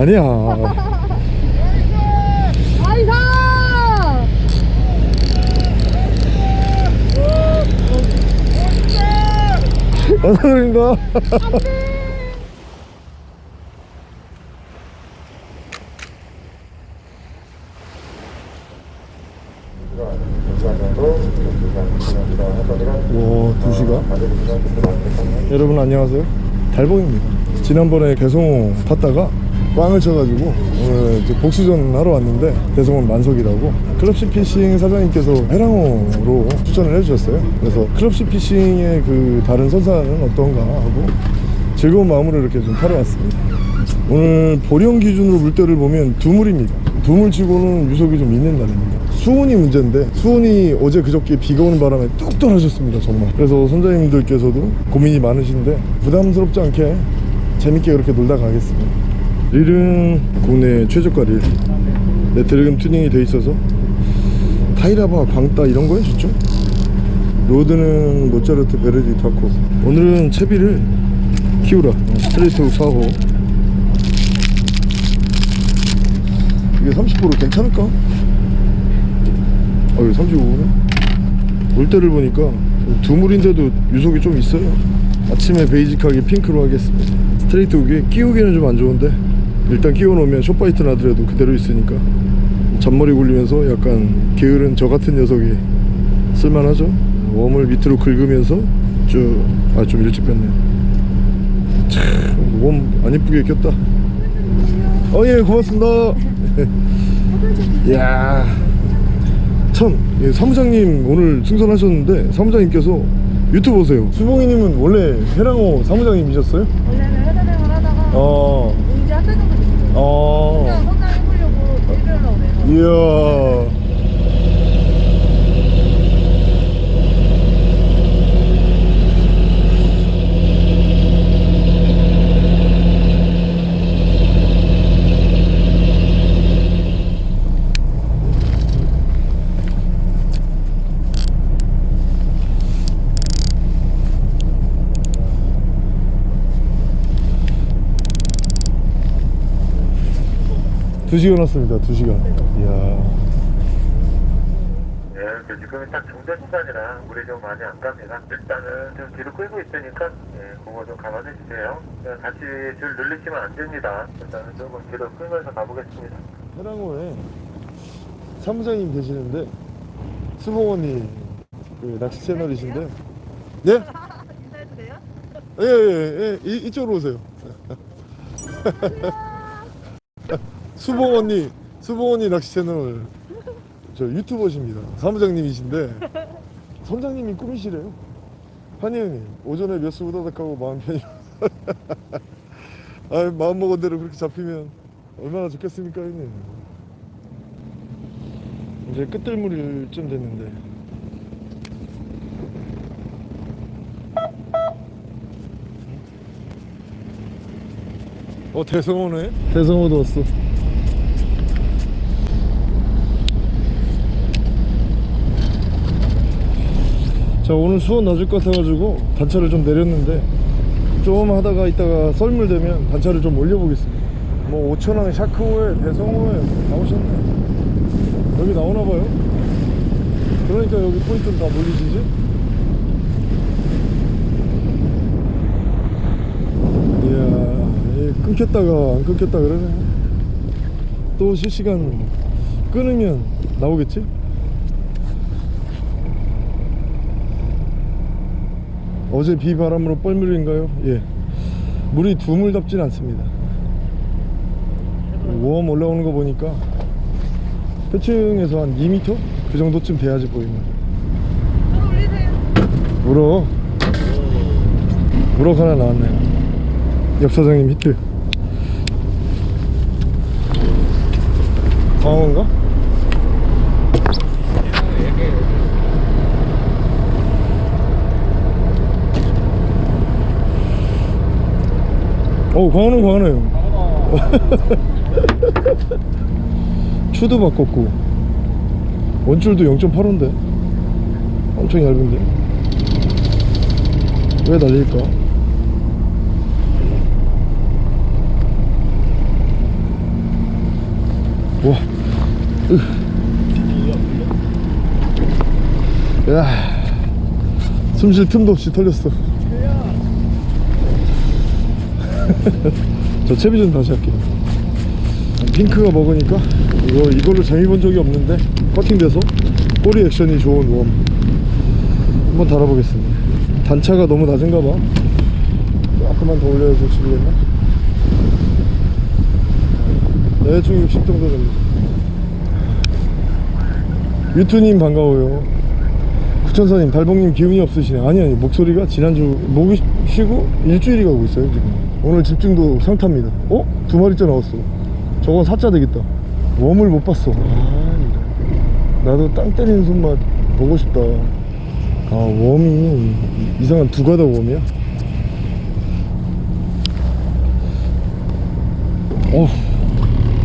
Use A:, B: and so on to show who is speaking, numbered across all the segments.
A: 아니야.
B: 아이사!
A: 감사드립니다 와 2시간 여러분 안녕하세요. 달봉입니다. 지난번에 개성호 탔다가 꽝을 쳐가지고 오늘 이제 복수전 하러 왔는데 대성원 만석이라고 클럽시 피싱 사장님께서 해랑호로 추천을 해주셨어요. 그래서 클럽시 피싱의 그 다른 선사는 어떤가 하고 즐거운 마음으로 이렇게 좀 타러 왔습니다. 오늘 보령 기준으로 물때를 보면 두물입니다. 두물치고는 유속이 좀 있는 날입니다. 수온이 문제인데 수온이 어제 그저께 비가 오는 바람에 뚝 떨어졌습니다 정말. 그래서 선장님들께서도 고민이 많으신데 부담스럽지 않게 재밌게 그렇게 놀다 가겠습니다 릴은 국내 최저가 릴 네, 드래금 튜닝이 돼 있어서 타이라바 광따 이런 거 해줬죠 로드는 모차르트 베르디 타코. 오늘은 채비를 키우라. 스트레이트 4호 이게 30% 괜찮을까? 어이 35네 올 때를 보니까 두물인데도 유속이 좀 있어요. 아침에 베이직하게 핑크로 하겠습니다. 스트레이트 훅이 끼우기는 좀 안 좋은데 일단 끼워 놓으면 short bite 나더라도 그대로 있으니까. 잔머리 굴리면서 약간 게으른 저 같은 녀석이 쓸만하죠? worm을 밑으로 긁으면서 쭉 아 좀 일찍 뺐네. 참 worm 안 이쁘게 꼈다. 어 예 고맙습니다. 이야 참 예, 사무장님 오늘 승선하셨는데 사무장님께서 유튜브 보세요. 수봉이님은 원래 해랑호 사무장님이셨어요?
B: 원래는 회사생활 하다가
A: 어...
B: 어... 혼자 해보려고 그래서.
A: 이야 두 시간 왔습니다 두 시간 이야
C: 예, 그 지금은 딱 중전 시간이라 물이 좀 많이 안 갑니다. 일단은 좀 뒤로 끌고 있으니까 예, 그거 좀 감안해 주세요. 예, 다시 줄 늘리시면 안 됩니다. 일단은 조금 뒤로 끌면서 가보겠습니다.
A: 해랑호에 사무장님 계시는데 수봉언니 그 낚시 채널이신데 네?
B: 인사해도 돼요?
A: 예예예 예, 이- 이쪽으로 오세요 수봉 언니 수봉 언니 낚시 채널. 저 유튜버십니다. 사무장님이신데 선장님이 꿈이시래요. 한이 형님 오전에 몇 수 우다닥하고 마음 편히. 아 마음 먹은 대로 그렇게 잡히면 얼마나 좋겠습니까 형님? 이제 끝들물일 쯤 됐는데. 어 대성호네? 대성호도 왔어 자 오늘 수원 낮을 것 같아가지고 단차를 좀 내렸는데 좀 하다가 이따가 썰물 되면 단차를 좀 올려보겠습니다. 뭐 오천항 샤크호에 대성호에 나오셨네. 여기 나오나봐요. 그러니까 여기 포인트는 다 몰리지지? 이야 이 끊겼다가 안 끊겼다 그러네. 또 실시간 끊으면 나오겠지? 어제 비바람으로 뻘물인가요? 예 물이 두물답진 않습니다 웜 올라오는 거 보니까 표층에서 한 2m? 그 정도쯤 돼야지 보입니다. 우럭 우럭 하나 나왔네요 옆 사장님 히트 광어인가? 어 광어는 광어네요 추도 바꿨고. 원줄도 0.8호인데. 엄청 얇은데. 왜 날릴까? 와. 으. 야, 숨쉴 틈도 없이 털렸어. 저 채비 좀 다시 할게요. 핑크가 먹으니까 이거 이걸로 재미 본 적이 없는데 커팅돼서 꼬리 액션이 좋은 웜 한번 달아보겠습니다. 단차가 너무 낮은가 봐. 조금만 더 올려야 좋지겠나? 대충 60 정도 됩니다. 유투님 반가워요. 구천사님 달봉님 기운이 없으시네. 아니 아니 목소리가 지난주 목이 쉬고 일주일이 가고 있어요 지금. 오늘 집중도 상타입니다. 어? 두 마리째 나왔어. 저건 사자 되겠다. 웜을 못 봤어. 아. 나도 땅 때리는 손맛 보고 싶다. 아 웜이 이상한 두 가닥 웜이야. 어우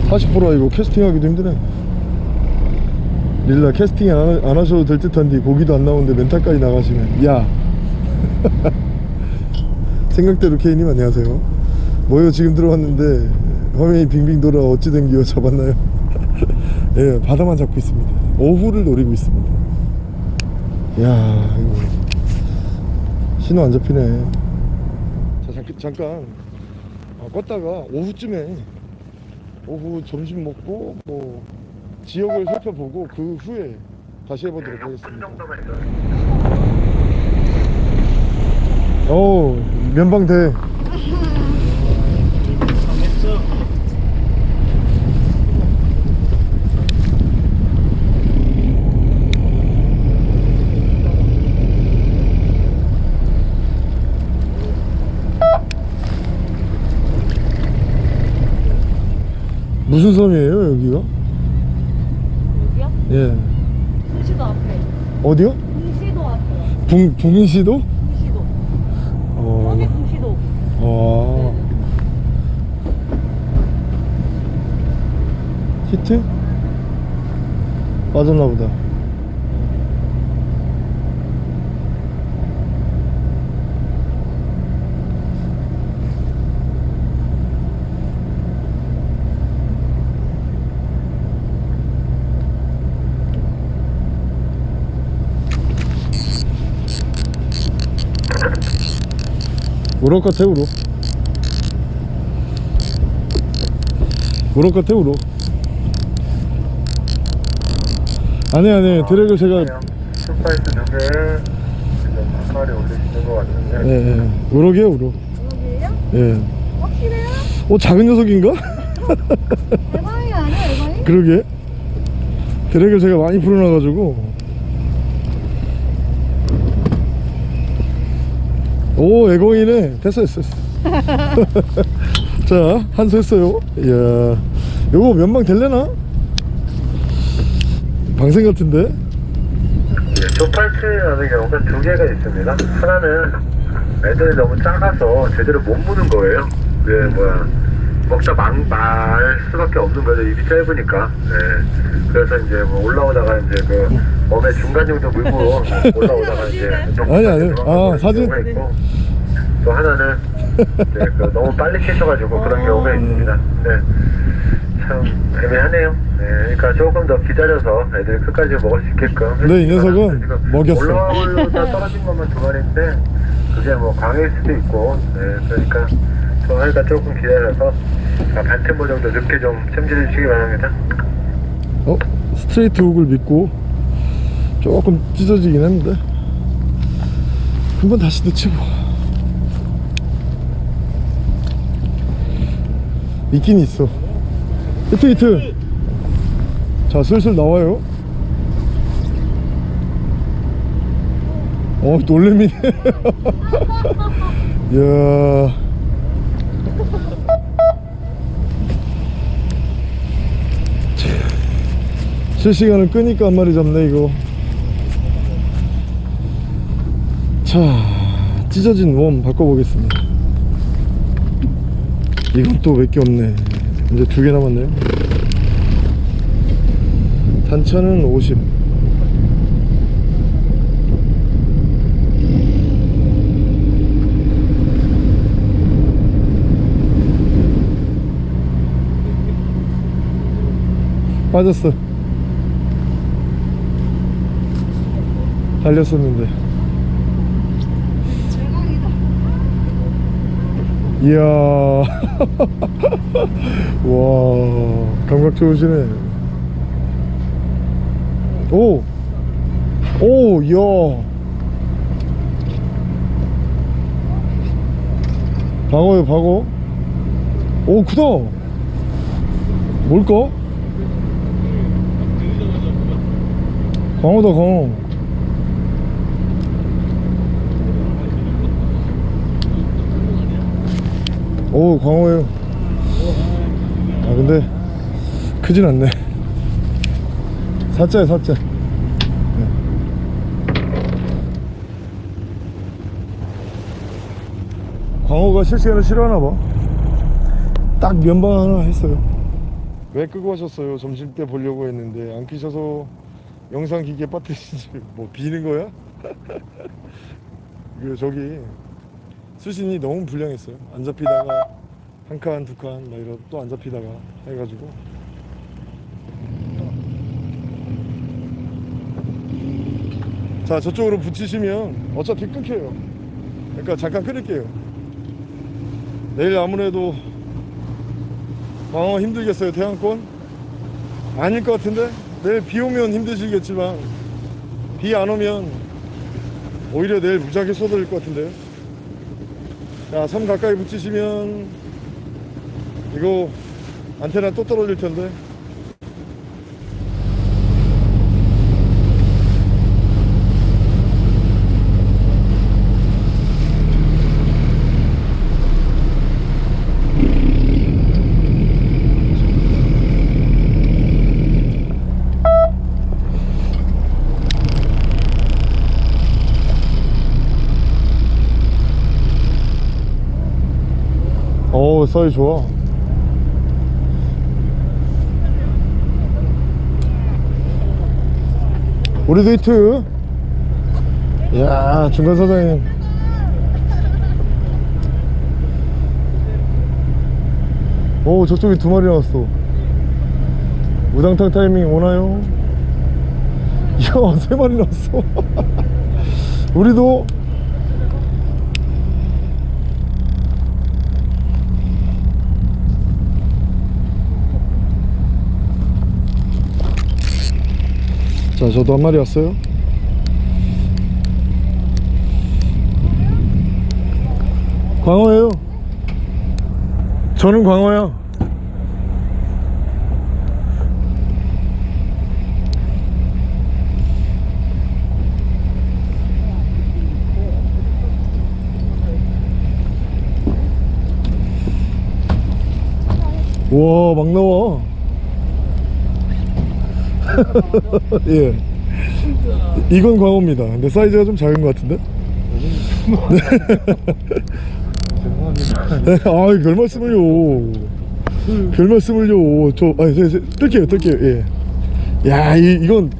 A: 40%라 이거 캐스팅하기도 힘드네. 릴라 캐스팅 안, 하- 안 하셔도 될 듯한데 고기도 안 나오는데 멘탈까지 나가시면 야 생각대로 케이님 안녕하세요. 뭐요? 지금 들어왔는데 화면이 빙빙 돌아 어찌 된 기어 잡았나요? 예 바다만 잡고 있습니다. 오후를 노리고 있습니다. 야 이거 신호 안 잡히네. 자 잠깐, 잠깐. 아, 껐다가 오후쯤에 오후 점심 먹고 뭐 지역을 살펴보고 그 후에 다시 해보도록 하겠습니다. 오 면방대. 무슨 섬이에요 여기가?
B: 여기요?
A: 예
B: 풍시도 앞에.
A: 어디요?
B: 풍시도 앞에.
A: 붕 붕인시도?
B: 풍시도.
A: 어. 아 히트? 빠졌나 보다 같아 우럭 우럭 같아 우럭 아니 아니 드랙을 제가
C: 스파이스 두 개, 지금 한 마리 올리시는 것 같은데.
A: 예, 예. 우럭이에요 우럭
B: 여기에요?
A: 예.
B: 확실해요?
A: 어 작은 녀석인가?
B: 대방이 아니야, 대방이?
A: 그러게 드랙을 제가 많이 풀어놔가지고 오 애공이네 됐어 됐어 됐어 자 한수 했어요 이야 요거 면방 될래나? 방생 같은데
C: 네, 조팔트 하는 경우가 두 개가 있습니다. 하나는 애들이 너무 작아서 제대로 못 무는 거예요. 그 뭐야 먹다 막, 말 수밖에 없는 거죠. 입이 짧으니까. 네. 그래서 이제 뭐 올라오다가 이제 그 몸의 중간 정도 물고 올라오다가 이제
A: 아니, 아니. 아, 사진?
C: 있고 또 하나는 이제 그 너무 빨리 캐셔가지고 그런 경우가 있습니다. 네. 참 애매하네요. 네, 그러니까 조금 더 기다려서 애들이 끝까지 먹을 수 있게끔.
A: 근데 이 녀석은 먹였어.
C: 올라오다 떨어진 것만 두 마리인데 그게 뭐 광일 수도 있고, 네, 그러니까 좀 하니까 조금 기다려서 아, 반템포 정도 늦게 좀 챔질해 주시기 바랍니다.
A: 어? 스트레이트 훅을 믿고 조금 찢어지긴 했는데 한번 다시 넣지 뭐 있긴 있어. 히트 히트 자 슬슬 나와요. 어 놀래미네. 이야 실시간을 끄니까 한 마리 잡네 이거. 자 찢어진 웜 바꿔보겠습니다. 이건 또 몇 개 없네. 이제 두 개 남았네요. 단차는 50 빠졌어 달렸었는데 이야 와 감각 좋으시네 오! 오! 이야 방어요 방어 오 크다 뭘까? 광어다 광어 오 광어예요. 아 근데 크진 않네. 사자야 사자 네. 광어가 실시간을 싫어하나봐. 딱 면방 하나 했어요. 왜 끄고 하셨어요? 점심때 보려고 했는데 안 끼셔서 영상 기계 빠뜨리지 뭐 비는 거야? 그 저기 수신이 너무 불량했어요. 안 잡히다가 한 칸 두 칸 막 이러 또안 잡히다가 해가지고. 자 저쪽으로 붙이시면 어차피 끊겨요. 그러니까 잠깐 끊을게요. 내일 아무래도 광어 힘들겠어요 태양권? 아닐 것 같은데? 내일 비 오면 힘드시겠지만 비 안 오면 오히려 내일 무지하게 쏟아질 것 같은데요 자, 섬 가까이 붙이시면 이거 안테나 또 떨어질 텐데 사이 좋아. 우리도 히트. 야 중간 사장님. 오 저쪽에 두 마리 나왔어. 우당탕 타이밍 오나요? 이야 세 마리 나왔어. 우리도 자 저도 한 마리 왔어요. 광어예요. 저는 광어야 우와 막 나와 예. 이건 광어입니다. 근데 사이즈가 좀 작은 것 같은데? 네, 아이, 별 말씀을요. 별 말씀을요. 저, 아, 저, 저, 뜰게요, 뜰게요, 예. 야, 이, 이건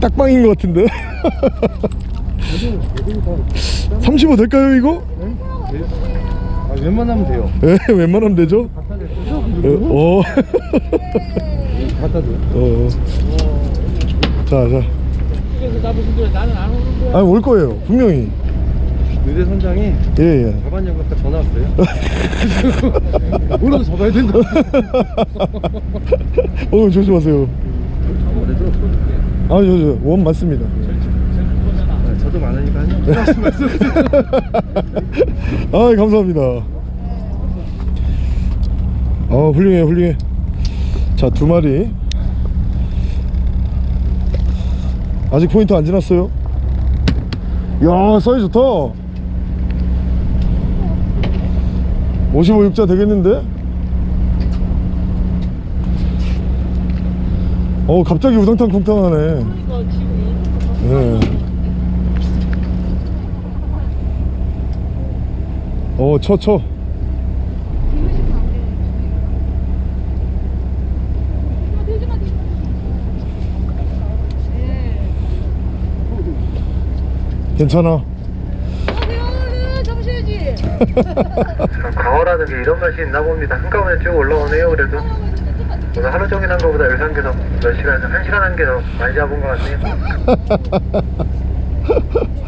A: 딱방인 것 같은데? 35 될까요, 이거?
D: 아, 웬만하면 돼요.
A: 예, 웬만하면 되죠? 어,
D: 갖다 줘.
A: 어. 자, 자. 아니, 올 거예요, 분명히.
D: 의대 선장이
A: 예, 예.
D: 자반역 아까 전화 왔어요. 오늘 잡아야 된다.
A: 어, 조심하세요.
D: 아,
A: 저, 저, 원 맞습니다.
D: 아, 저도 많으니까요. 말씀.
A: 아, 감사합니다. 아, 훌륭해, 훌륭해. 자, 두 마리. 아직 포인트 안 지났어요. 야, 사이즈 좋다. 55, 6자 되겠는데? 어, 갑자기 우당탕 쿵탕하네. 네. 어, 쳐, 쳐. 괜찮아.
B: 정신이지.
C: 광어라는 게 이런 맛이 있나 봅니다. 한꺼번에 쭉 올라오네요. 그래도 오늘 하루 종일 한 거보다 더몇 시간 한 시간 한 개 더 많이 잡은 것 같네요.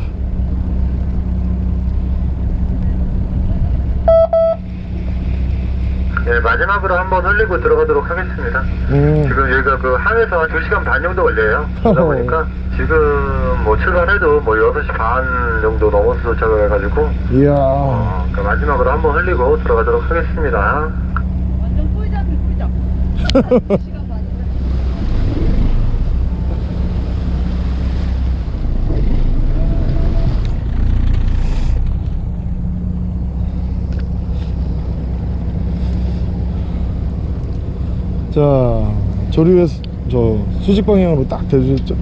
C: 네, 마지막으로 한번 흘리고 들어가도록 하겠습니다.
A: 음,
C: 지금 여기가 그 항에서 한 2시간 반 정도 걸려요. 그러다 보니까 지금 뭐 출발해도 뭐 6시 반 정도 넘어서 도착을 해가지고
A: 이야.
C: 어, 그 마지막으로 한번 흘리고 들어가도록 하겠습니다.
B: 완전 꿀잠이 꿀잠. 시간 많이 돼.
A: 자, 조류에 수- 저 수직 방향으로 딱 대주셨죠?
C: 자,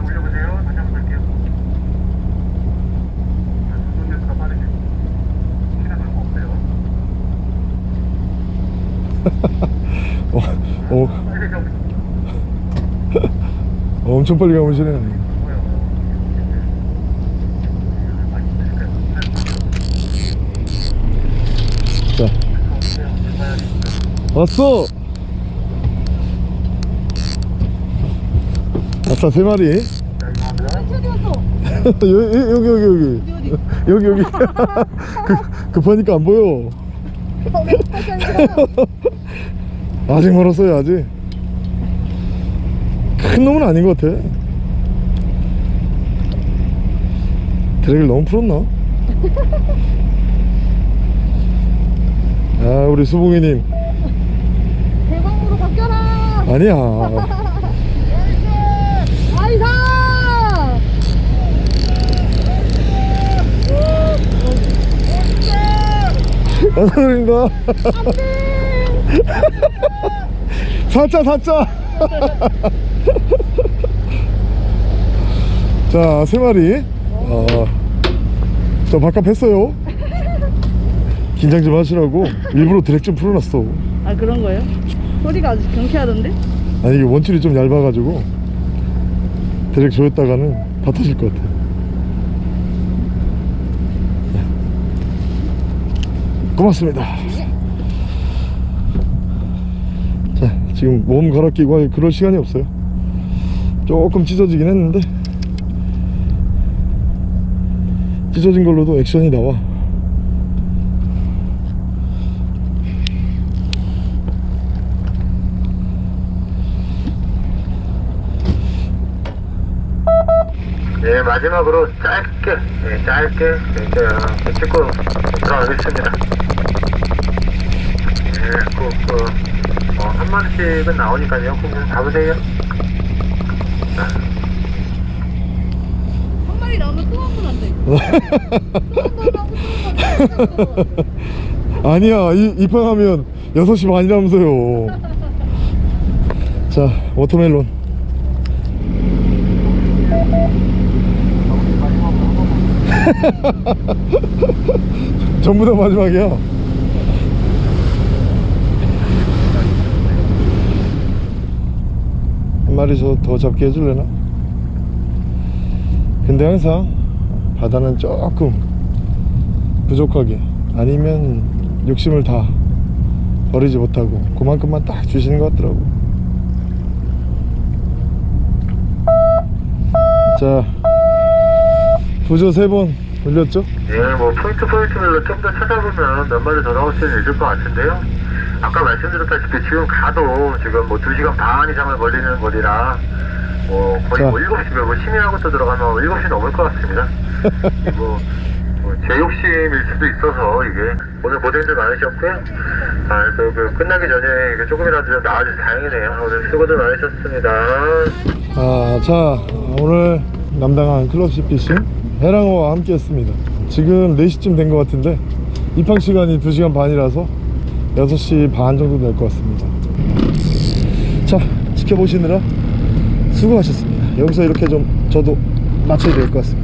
C: 올려보세요. 다시 한번 볼게요. 손에서 빠르게. 시간 얼마 없어요.
A: 어, 어, 어, 엄청 빨리 가보시네.
C: 드실까요?
A: 자, 왔어! 아싸, 세 마리. 여기, 여기, 여기, 여기. 여기. 그, 급하니까 안 보여. 아직 멀었어요, 아직. 큰 놈은 아닌 것 같아. 드랙을 너무 풀었나? 아, 우리 수봉이님. 아니야.
B: 아이사.
A: 감사드립니다. 사자, 사자. 자, 세 마리. 어, 저 바깥 했어요. 긴장 좀 하시라고 일부러 드랙 좀 풀어놨어.
B: 아 그런 거예요? 소리가 아주 경쾌하던데?
A: 아니 이게 원줄이 좀 얇아가지고 드랙 조였다가는 다 터질 것 같아. 고맙습니다. 자 지금 몸 갈아 끼고 할 그럴 시간이 없어요. 조금 찢어지긴 했는데 찢어진 걸로도 액션이 나와.
C: 네, 마지막으로 짧게, 네, 짧게, 이제, 어, 찍고 들어가겠습니다. 네, 그, 그, 어, 한 마리씩은 나오니까요. 그럼 좀 잡으세요. 자,
B: 한 마리 나오면 또 한 번 안 돼. 또한번 하고 또한번 하고.
A: 아니야 이, 입항하면 6시 반이라면서요 자 watermelon 전부 다 마지막이야. 한 마리 저더 잡게 해줄래나? 근데 항상 바다는 조금 부족하게 아니면 욕심을 다 버리지 못하고 그만큼만 딱 주시는 것 같더라고. 자 부저 세번 올렸죠?
C: 예, 뭐, 포인트 포인트별로 좀 더 찾아보면 몇 마리 더 나올 수는 있을 것 같은데요. 아까 말씀드렸다시피 지금 가도 지금 뭐 2시간 반 이상을 걸리는 거리라 뭐 거의
A: 자.
C: 뭐 7시, 뭐 심야부터 들어가면 7시 넘을 것 같습니다. 뭐, 뭐, 제 욕심일 수도 있어서 이게 오늘 고생들 많으셨고요. 아, 그, 그 끝나기 전에 조금이라도 좀 나아져서 다행이네요. 오늘 수고들 많으셨습니다.
A: 아, 자 오늘 남당한 클럽 시 피싱 해랑어와 함께 했습니다. 지금 4시쯤 된 것 같은데 입항 시간이 2시간 반이라서 6시 반 정도 될 것 같습니다. 자 지켜보시느라 수고하셨습니다. 여기서 이렇게 좀 저도 마쳐야 될 것 같습니다